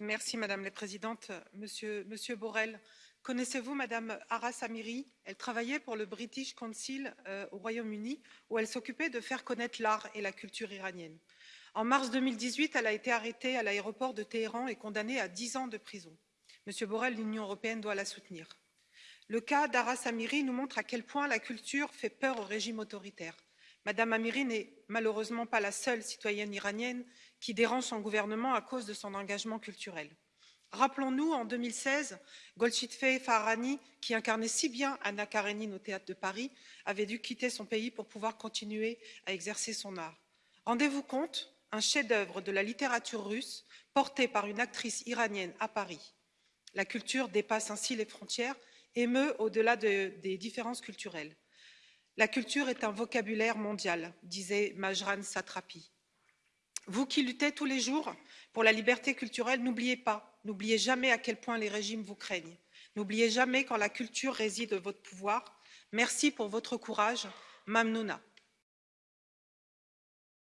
Merci Madame la Présidente. Monsieur, Borrell, connaissez-vous Madame Aras Amiri Elle travaillait pour le British Council euh, au Royaume-Uni où elle s'occupait de faire connaître l'art et la culture iranienne. En mars 2018, elle a été arrêtée à l'aéroport de Téhéran et condamnée à 10 ans de prison. Monsieur Borrell, l'Union européenne doit la soutenir. Le cas d'Aras Amiri nous montre à quel point la culture fait peur au régime autoritaire. Madame Amiri n'est malheureusement pas la seule citoyenne iranienne qui dérange son gouvernement à cause de son engagement culturel. Rappelons-nous, en 2016, Golshifteh Farahani, qui incarnait si bien Anna Karenine au théâtre de Paris, avait dû quitter son pays pour pouvoir continuer à exercer son art. Rendez-vous compte, un chef-d'œuvre de la littérature russe porté par une actrice iranienne à Paris. La culture dépasse ainsi les frontières et meut au-delà de, des différences culturelles. La culture est un vocabulaire mondial, disait Majran Satrapi. Vous qui luttez tous les jours pour la liberté culturelle, n'oubliez pas, n'oubliez jamais à quel point les régimes vous craignent. N'oubliez jamais quand la culture réside votre pouvoir. Merci pour votre courage. Mamnouna.